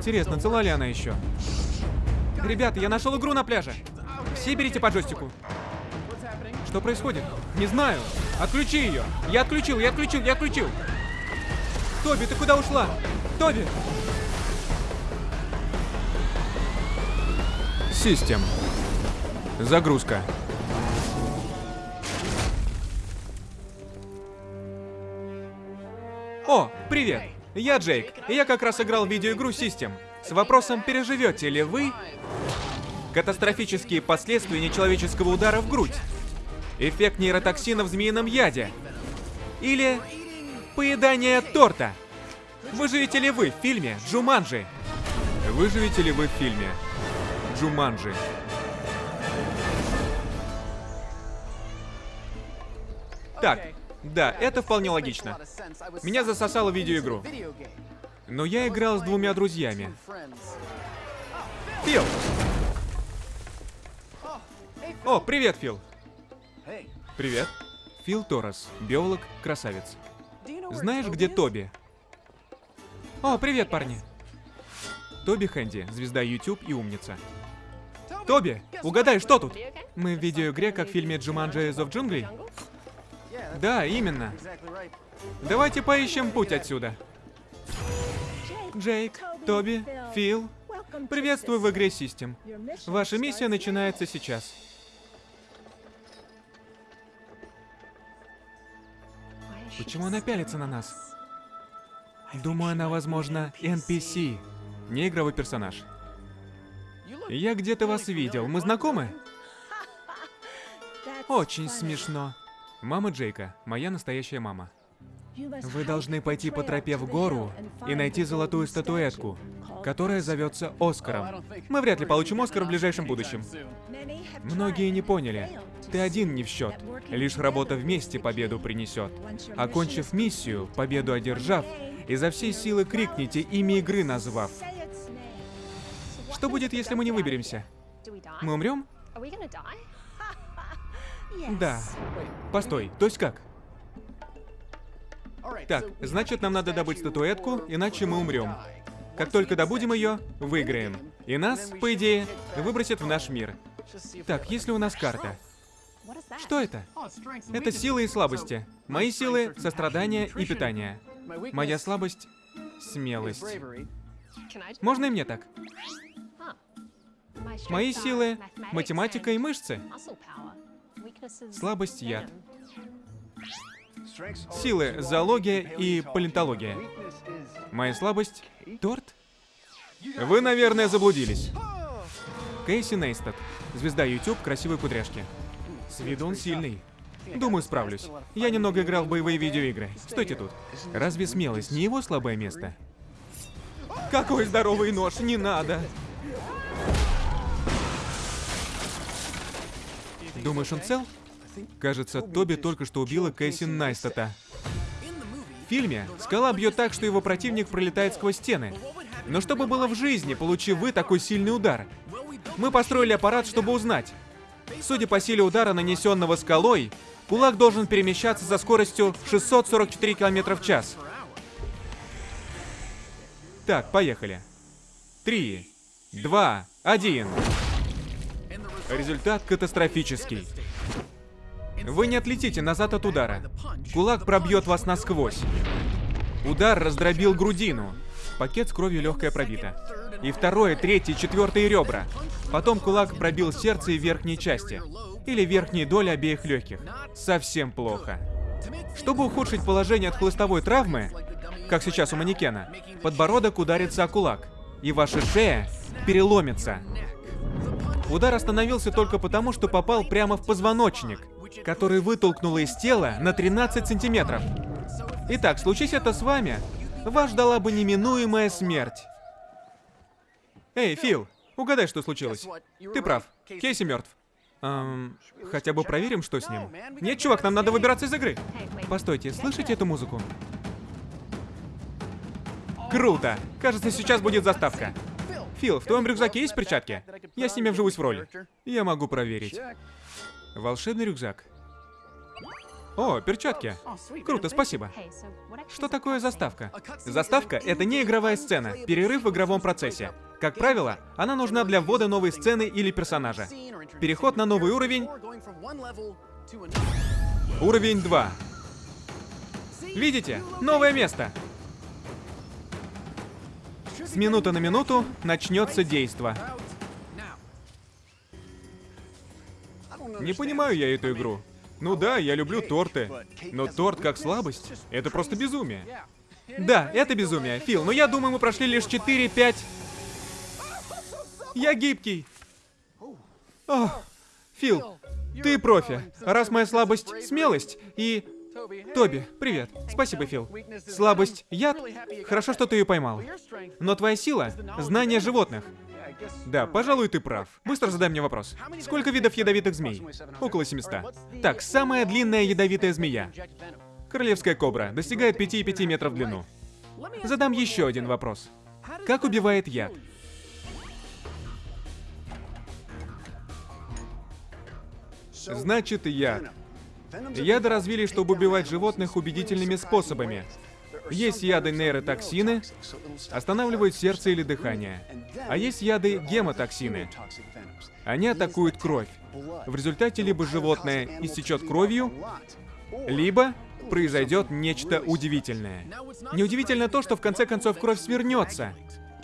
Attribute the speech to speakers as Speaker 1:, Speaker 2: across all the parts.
Speaker 1: Интересно, цела ли она еще? Ребята, я нашел игру на пляже. Все берите по джойстику. Что происходит? Не знаю. Отключи ее. Я отключил, я отключил, я отключил. Тоби, ты куда ушла? Тоби! Систем. Загрузка. О, привет! Я Джейк, и я как раз играл в видеоигру System с вопросом, переживете ли вы катастрофические последствия нечеловеческого удара в грудь, эффект нейротоксина в змеином яде или поедание торта. Выживете ли вы в фильме Джуманджи? Выживете ли вы в фильме Джуманджи? Так, да, это вполне логично. Меня засосало видеоигру. Но я играл с двумя друзьями. Фил! О, привет, Фил! Привет. Фил Торрес, биолог, красавец. Знаешь, где Тоби? О, привет, парни. Тоби Хэнди, звезда YouTube и умница. Тоби, угадай, что тут? Мы в видеоигре, как в фильме Джуманджи из джунглей? Да, именно. Давайте поищем путь отсюда. Джейк, Тоби, Фил, приветствую в игре System. Ваша миссия начинается сейчас. Почему она пялится на нас? Думаю, она, возможно, NPC, не игровой персонаж. Я где-то вас видел. Мы знакомы? Очень смешно. Мама Джейка, моя настоящая мама. Вы должны пойти по тропе в гору и найти золотую статуэтку, которая зовется Оскаром. Мы вряд ли получим Оскар в ближайшем будущем. Многие не поняли. Ты один не в счет. Лишь работа вместе победу принесет. Окончив миссию, победу одержав, изо всей силы крикните имя игры назвав. Что будет, если мы не выберемся? Мы умрем? Да. Постой, то есть как? Так, значит, нам надо добыть статуэтку, иначе мы умрем. Как только добудем ее, выиграем. И нас, по идее, выбросят в наш мир. Так, если у нас карта. Что это? Это силы и слабости. Мои силы — сострадание и питание. Моя слабость — смелость. Можно и мне так? Мои силы — математика и мышцы. Слабость — яд. Силы — зоология и палеонтология. Моя слабость — торт? Вы, наверное, заблудились. Кейси Нейстед. Звезда YouTube, красивые кудряшки. С виду он сильный. Думаю, справлюсь. Я немного играл в боевые видеоигры. Стойте тут. Разве смелость не его слабое место? Какой здоровый нож, не надо! Думаешь, он цел? Кажется, Тоби только что убила Кэсси Найстата. В фильме скала бьет так, что его противник пролетает сквозь стены. Но что бы было в жизни, получив вы такой сильный удар? Мы построили аппарат, чтобы узнать. Судя по силе удара, нанесенного скалой, кулак должен перемещаться со скоростью 644 км в час. Так, поехали. Три, два, один. Результат катастрофический. Вы не отлетите назад от удара. Кулак пробьет вас насквозь. Удар раздробил грудину. Пакет с кровью легкая пробита. И второе, третье, четвертое ребра. Потом кулак пробил сердце и верхние части. Или верхние доли обеих легких. Совсем плохо. Чтобы ухудшить положение от хлыстовой травмы, как сейчас у манекена, подбородок ударится о кулак, и ваша шея переломится. Удар остановился только потому, что попал прямо в позвоночник, который вытолкнуло из тела на 13 сантиметров. Итак, случись это с вами, вас ждала бы неминуемая смерть. Эй, Фил, угадай, что случилось. Ты прав, Кейси мертв. Эм, хотя бы проверим, что с ним. Нет, чувак, нам надо выбираться из игры. Постойте, слышите эту музыку? Круто! Кажется, сейчас будет заставка. Фил, в твоем рюкзаке есть перчатки? Я с ними вживусь в роль. Я могу проверить. Волшебный рюкзак. О, перчатки. Круто, спасибо. Что такое заставка? Заставка — это не игровая сцена, перерыв в игровом процессе. Как правило, она нужна для ввода новой сцены или персонажа. Переход на новый уровень... Уровень 2. Видите? Новое место. С минуты на минуту начнется действо. Не понимаю я эту игру. Ну да, я люблю торты. Но торт как слабость — это просто безумие. Да, это безумие. Фил, но я думаю, мы прошли лишь 4-5... Я гибкий. О, Фил, ты профи. Раз моя слабость — смелость, и... Тоби, привет. Спасибо, Фил. Слабость — яд? Хорошо, что ты ее поймал. Но твоя сила — знание животных. Да, пожалуй, ты прав. Быстро задай мне вопрос. Сколько видов ядовитых змей? Около 700. Так, самая длинная ядовитая змея. Королевская кобра. Достигает 5,5 метров в длину. Задам еще один вопрос. Как убивает яд? Значит, яд. Яды развили, чтобы убивать животных убедительными способами. Есть яды нейротоксины, останавливают сердце или дыхание. А есть яды гемотоксины. Они атакуют кровь. В результате либо животное истечет кровью, либо произойдет нечто удивительное. Неудивительно то, что в конце концов кровь свернется,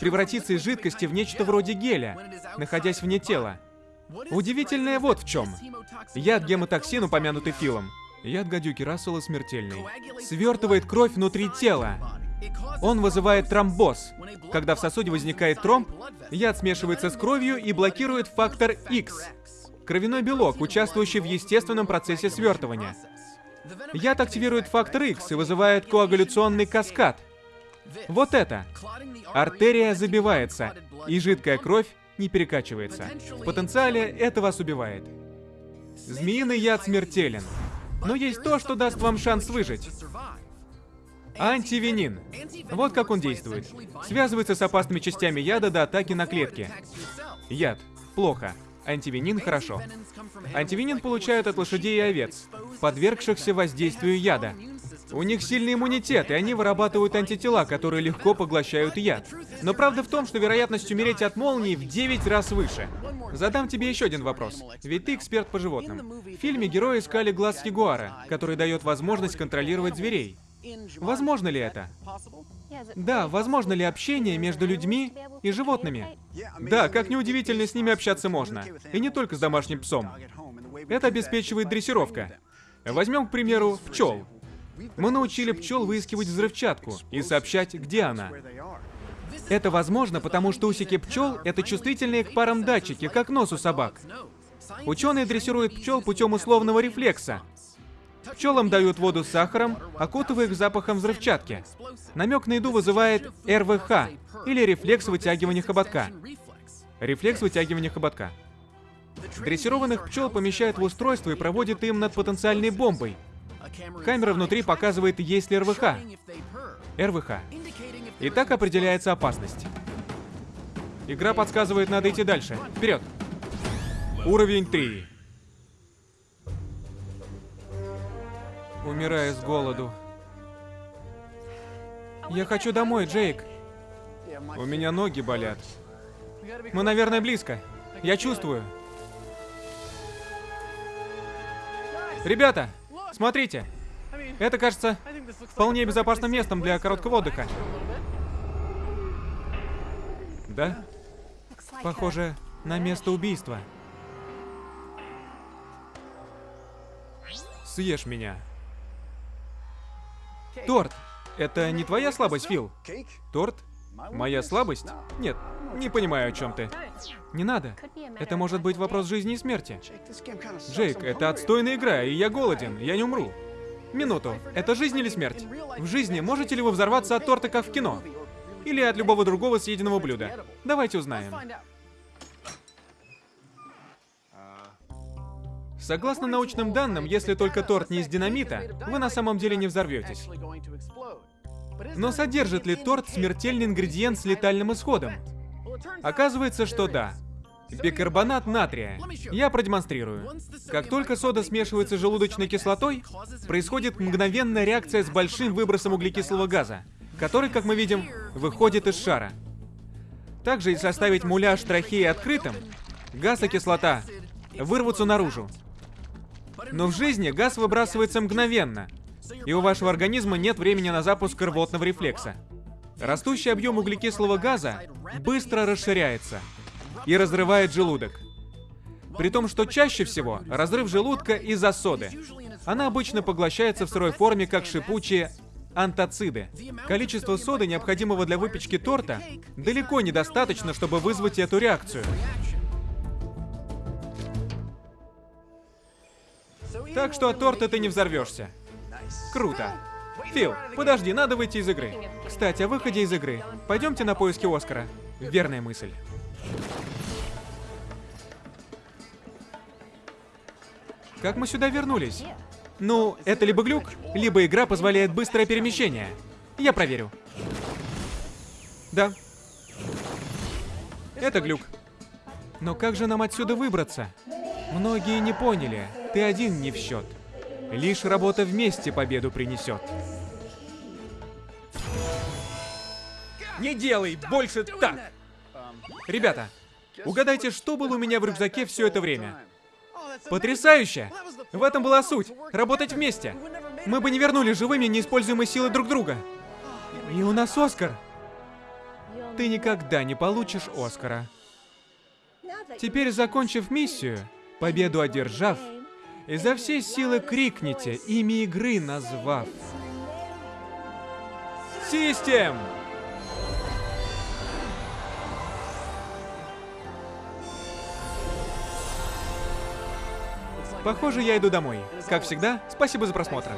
Speaker 1: превратится из жидкости в нечто вроде геля, находясь вне тела. Удивительное вот в чем. Яд гемотоксин, упомянутый Филом, яд гадюки Рассела смертельный, свертывает кровь внутри тела. Он вызывает тромбоз. Когда в сосуде возникает тромб, яд смешивается с кровью и блокирует фактор X, кровяной белок, участвующий в естественном процессе свертывания. Яд активирует фактор X и вызывает коагуляционный каскад. Вот это. Артерия забивается, и жидкая кровь не перекачивается. В потенциале это вас убивает. Змеиный яд смертелен. Но есть то, что даст вам шанс выжить. Антивенин. Вот как он действует. Связывается с опасными частями яда до атаки на клетки. Яд. Плохо. Антивенин хорошо. Антивенин получают от лошадей и овец, подвергшихся воздействию яда. У них сильный иммунитет, и они вырабатывают антитела, которые легко поглощают яд. Но правда в том, что вероятность умереть от молнии в 9 раз выше. Задам тебе еще один вопрос. Ведь ты эксперт по животным. В фильме герои искали глаз ягуара, который дает возможность контролировать зверей. Возможно ли это? Да, возможно ли общение между людьми и животными? Да, как неудивительно, с ними общаться можно. И не только с домашним псом. Это обеспечивает дрессировка. Возьмем, к примеру, пчел. Мы научили пчел выискивать взрывчатку и сообщать, где она. Это возможно, потому что усики пчел — это чувствительные к парам датчики, как нос у собак. Ученые дрессируют пчел путем условного рефлекса. Пчелам дают воду с сахаром, окутывая их запахом взрывчатки. Намек на еду вызывает РВХ, или рефлекс вытягивания хоботка. Рефлекс вытягивания хоботка. Дрессированных пчел помещают в устройство и проводят им над потенциальной бомбой, Камера внутри показывает, есть ли РВХ. РВХ. И так определяется опасность. Игра подсказывает, надо идти дальше. Вперед. Уровень 3. Умираю с голоду. Я хочу домой, Джейк. У меня ноги болят. Мы, наверное, близко. Я чувствую. Ребята, Смотрите, это кажется вполне безопасным местом для короткого отдыха. Да? Похоже на место убийства. Съешь меня. Торт. Это не твоя слабость, Фил? Торт? Моя слабость? Нет, не понимаю, о чем ты. Не надо. Это может быть вопрос жизни и смерти. Джейк, это отстойная игра, и я голоден, я не умру. Минуту. Это жизнь или смерть? В жизни можете ли вы взорваться от торта, как в кино? Или от любого другого съеденного блюда? Давайте узнаем. Согласно научным данным, если только торт не из динамита, вы на самом деле не взорветесь. Но содержит ли торт смертельный ингредиент с летальным исходом? Оказывается, что да. Бикарбонат натрия. Я продемонстрирую. Как только сода смешивается с желудочной кислотой, происходит мгновенная реакция с большим выбросом углекислого газа, который, как мы видим, выходит из шара. Также, если оставить муляж трахеи открытым, газ и кислота вырвутся наружу. Но в жизни газ выбрасывается мгновенно, и у вашего организма нет времени на запуск рвотного рефлекса. Растущий объем углекислого газа быстро расширяется и разрывает желудок. При том, что чаще всего разрыв желудка из-за соды. Она обычно поглощается в сырой форме как шипучие антациды. Количество соды, необходимого для выпечки торта, далеко недостаточно, чтобы вызвать эту реакцию. Так что от торта ты не взорвешься. Круто. Фил, подожди, надо выйти из игры. Кстати, о выходе из игры. Пойдемте на поиски Оскара. Верная мысль. Как мы сюда вернулись? Ну, это либо глюк, либо игра позволяет быстрое перемещение. Я проверю. Да. Это глюк. Но как же нам отсюда выбраться? Многие не поняли. Ты один не в счет. Лишь работа вместе победу принесет. Не делай больше так! Ребята, угадайте, что было у меня в рюкзаке все это время? Потрясающе! В этом была суть. Работать вместе. Мы бы не вернулись живыми, не используя силы друг друга. И у нас Оскар. Ты никогда не получишь Оскара. Теперь, закончив миссию, победу одержав, изо всей силы крикните, имя игры назвав. Систем! Похоже, я иду домой. Как всегда, спасибо за просмотр.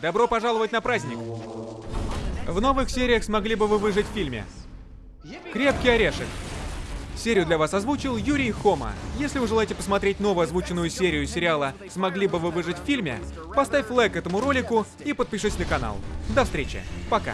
Speaker 1: Добро пожаловать на праздник! В новых сериях смогли бы вы выжить в фильме. Крепкий орешек. Серию для вас озвучил Юрий Хома. Если вы желаете посмотреть новую озвученную серию сериала «Смогли бы вы выжить в фильме», поставь лайк этому ролику и подпишись на канал. До встречи. Пока.